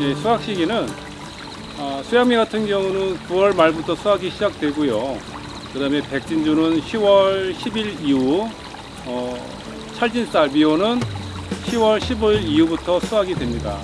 예, 수확 시기는 어, 수양미 같은 경우는 9월 말부터 수확이 시작되고요. 그 다음에 백진주는 10월 10일 이후, 어, 찰진쌀 미호는 10월 15일 이후부터 수확이 됩니다.